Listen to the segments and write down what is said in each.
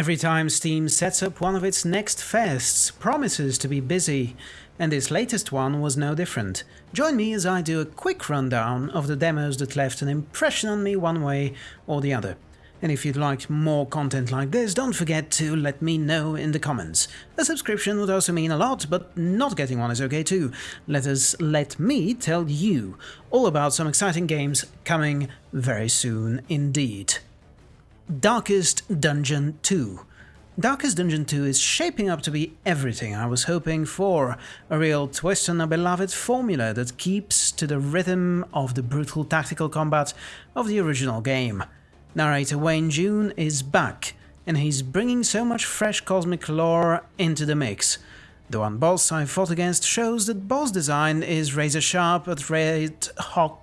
Every time Steam sets up one of its next fests, promises to be busy, and this latest one was no different. Join me as I do a quick rundown of the demos that left an impression on me one way or the other. And if you'd like more content like this, don't forget to let me know in the comments. A subscription would also mean a lot, but not getting one is okay too. Let us let me tell you all about some exciting games coming very soon indeed. Darkest Dungeon 2 Darkest Dungeon 2 is shaping up to be everything I was hoping for, a real twist on a beloved formula that keeps to the rhythm of the brutal tactical combat of the original game. Narrator Wayne June is back, and he's bringing so much fresh cosmic lore into the mix. The one boss I fought against shows that boss design is razor sharp at Red Hook.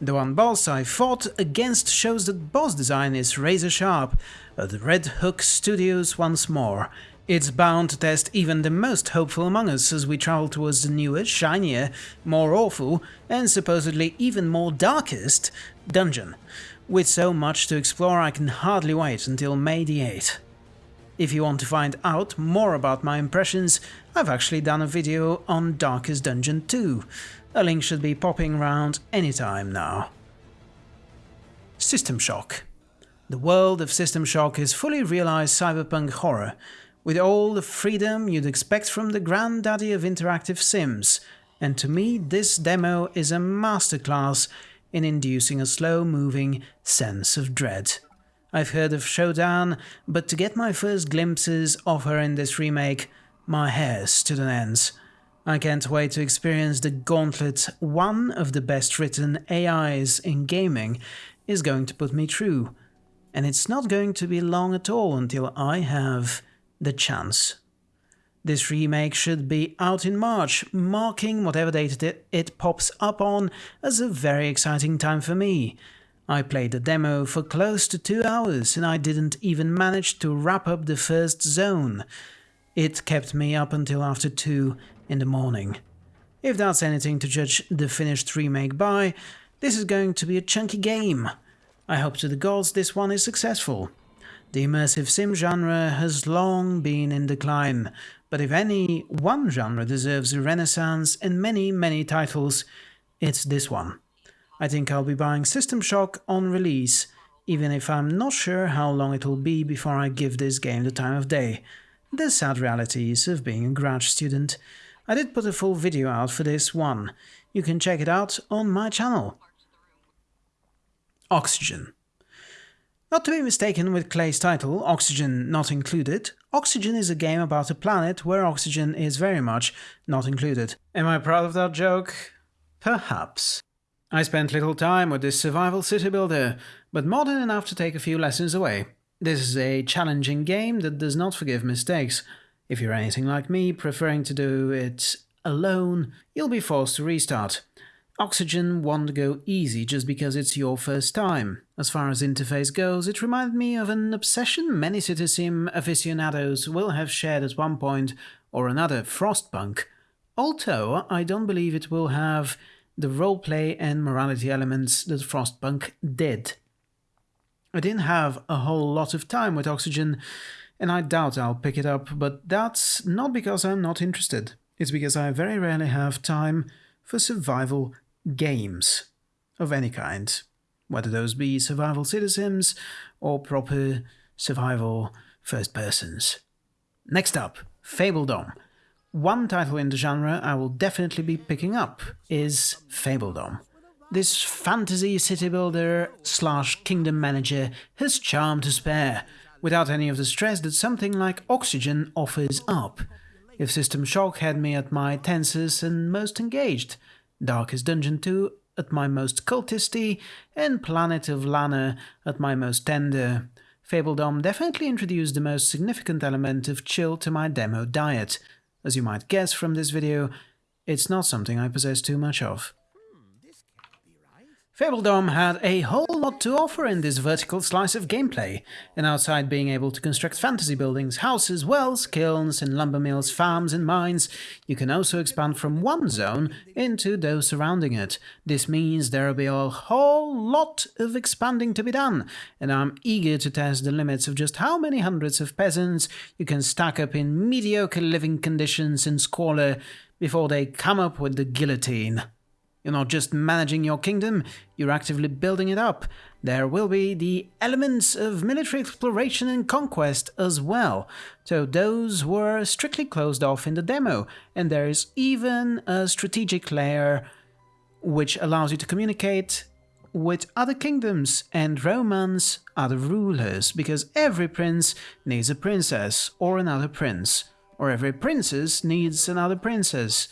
The one boss I fought against shows that boss design is razor sharp at Red Hook Studios once more. It's bound to test even the most hopeful among us as we travel towards the newer, shinier, more awful, and supposedly even more darkest dungeon. With so much to explore I can hardly wait until May the 8th. If you want to find out more about my impressions, I've actually done a video on Darkest Dungeon 2. A link should be popping around anytime now. System Shock The world of System Shock is fully realized cyberpunk horror, with all the freedom you'd expect from the granddaddy of interactive sims, and to me this demo is a masterclass in inducing a slow-moving sense of dread. I've heard of Shodan, but to get my first glimpses of her in this remake, my hair stood on ends. I can't wait to experience the gauntlet one of the best written AIs in gaming is going to put me through. And it's not going to be long at all until I have the chance. This remake should be out in March, marking whatever date it, pops up on as a very exciting time for me. I played the demo for close to two hours and I didn't even manage to wrap up the first zone. It kept me up until after 2 in the morning. If that's anything to judge the finished remake by, this is going to be a chunky game. I hope to the gods this one is successful. The immersive sim genre has long been in decline, but if any one genre deserves a renaissance in many, many titles, it's this one. I think I'll be buying System Shock on release, even if I'm not sure how long it'll be before I give this game the time of day. The sad realities of being a grad student. I did put a full video out for this one. You can check it out on my channel. Oxygen. Not to be mistaken with Klei's title, Oxygen Not Included, Oxygen is a game about a planet where oxygen is very much not included. Am I proud of that joke? Perhaps. I spent little time with this survival city builder, but more than enough to take a few lessons away. This is a challenging game that does not forgive mistakes. If you're anything like me, preferring to do it alone, you'll be forced to restart. Oxygen won't go easy just because it's your first time. As far as interface goes, it reminded me of an obsession many city sim aficionados will have shared at one point or another Frostpunk, although I don't believe it will have the roleplay and morality elements that Frostpunk did. I didn't have a whole lot of time with Oxygen, and I doubt I'll pick it up, but that's not because I'm not interested. It's because I very rarely have time for survival games of any kind, whether those be survival city sims or proper survival first persons. Next up, Fabledom. One title in the genre I will definitely be picking up is Fabledom. This fantasy city builder slash kingdom manager has charm to spare, without any of the stress that something like Oxygen offers up. If System Shock had me at my tensest and most engaged, Darkest Dungeon 2 at my most cultisty, and Planet of Lana at my most tender. Fabledom definitely introduced the most significant element of chill to my demo diet. As you might guess from this video, it's not something I possess too much of. Fabledom had a whole lot to offer in this vertical slice of gameplay, and outside being able to construct fantasy buildings, houses, wells, kilns and lumber mills, farms and mines, you can also expand from one zone into those surrounding it. This means there will be a whole lot of expanding to be done, and I'm eager to test the limits of just how many hundreds of peasants you can stack up in mediocre living conditions and squalor before they come up with the guillotine. You're not just managing your kingdom, you're actively building it up. There will be the elements of military exploration and conquest as well, so those were strictly closed off in the demo, and there is even a strategic layer which allows you to communicate with other kingdoms and romance other rulers, because every prince needs a princess or another prince, or every princess needs another princess.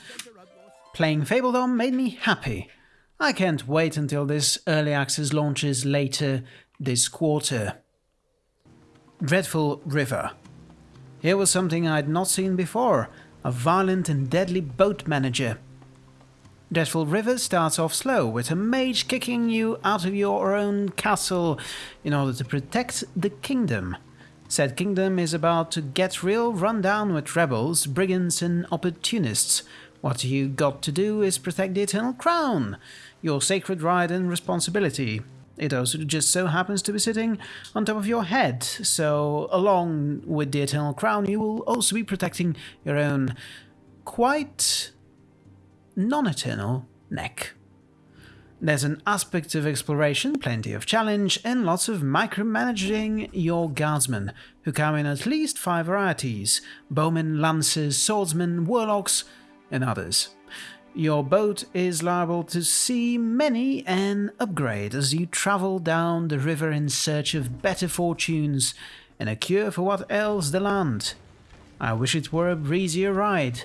Playing Fabledom made me happy. I can't wait until this early access launches later this quarter. Dreadful River. Here was something I'd not seen before, a violent and deadly boat manager. Dreadful River starts off slow, with a mage kicking you out of your own castle in order to protect the kingdom. Said kingdom is about to get real run down with rebels, brigands and opportunists, what you got to do is protect the Eternal Crown, your sacred right and responsibility. It also just so happens to be sitting on top of your head, so along with the Eternal Crown you will also be protecting your own quite non-eternal neck. There's an aspect of exploration, plenty of challenge, and lots of micromanaging your guardsmen, who come in at least five varieties bowmen, lancers, swordsmen, warlocks, and others. Your boat is liable to see many an upgrade as you travel down the river in search of better fortunes and a cure for what ails the land. I wish it were a breezier ride,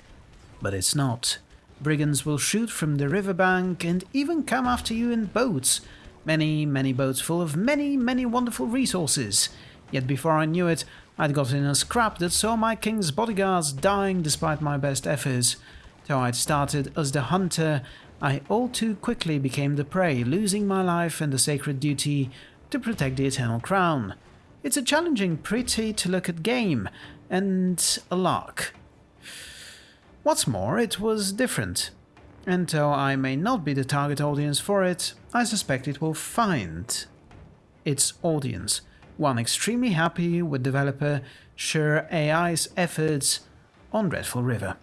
but it's not. Brigands will shoot from the riverbank and even come after you in boats. Many, many boats full of many, many wonderful resources. Yet before I knew it, I'd got in a scrap that saw my king's bodyguards dying despite my best efforts. Though I'd started as the hunter, I all too quickly became the prey, losing my life and the sacred duty to protect the Eternal Crown. It's a challenging, pretty to look at game, and a lark. What's more, it was different. And though I may not be the target audience for it, I suspect it will find its audience, one extremely happy with developer Sure AI's efforts on Dreadful River.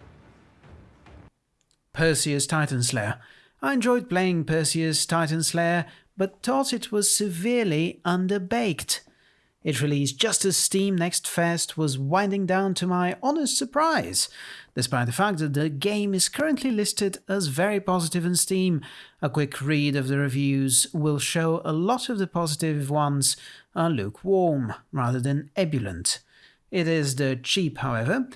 Perseus Titan Slayer. I enjoyed playing Perseus Titan Slayer, but thought it was severely underbaked. It released just as Steam Next Fest was winding down to my honest surprise. Despite the fact that the game is currently listed as very positive on Steam, a quick read of the reviews will show a lot of the positive ones are lukewarm rather than ebullient. It is the cheap, however,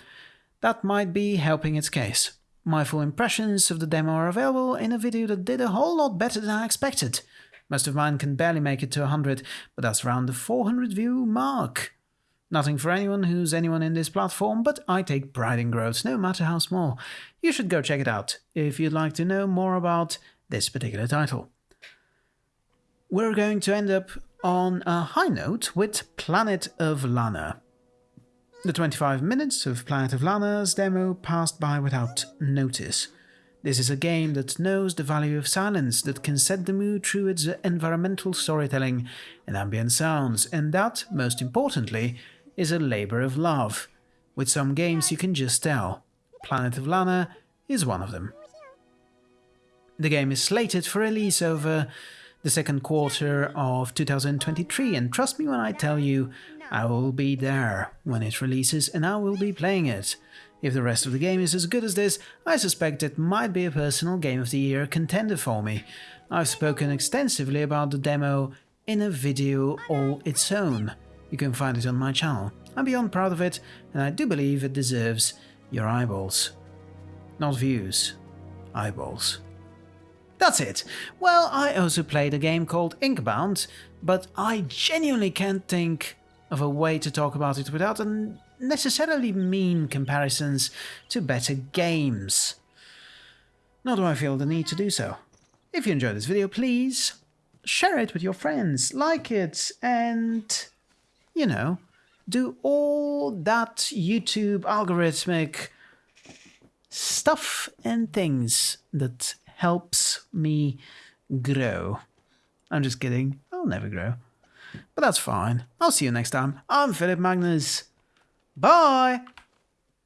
that might be helping its case. My full impressions of the demo are available in a video that did a whole lot better than I expected. Most of mine can barely make it to 100, but that's around the 400 view mark. Nothing for anyone who's anyone in this platform, but I take pride in growth, no matter how small. You should go check it out if you'd like to know more about this particular title. We're going to end up on a high note with Planet of Lana. The 25 minutes of Planet of Lana's demo passed by without notice. This is a game that knows the value of silence, that can set the mood through its environmental storytelling and ambient sounds, and that, most importantly, is a labor of love. With some games you can just tell. Planet of Lana is one of them. The game is slated for release over the second quarter of 2023 and trust me when I tell you I will be there when it releases and I will be playing it. If the rest of the game is as good as this, I suspect it might be a personal Game of the Year contender for me. I've spoken extensively about the demo in a video all its own. You can find it on my channel. I'm beyond proud of it, and I do believe it deserves your eyeballs. Not views, eyeballs. That's it. Well, I also played a game called Inkbound, but I genuinely can't think of a way to talk about it without necessarily mean comparisons to better games. Nor do I feel the need to do so. If you enjoyed this video, please share it with your friends, like it, and, you know, do all that YouTube algorithmic stuff and things that helps me grow. I'm just kidding. I'll never grow. But that's fine. I'll see you next time. I'm Philip Magnus. Bye!